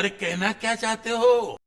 अरे कहना क्या चाहते हो?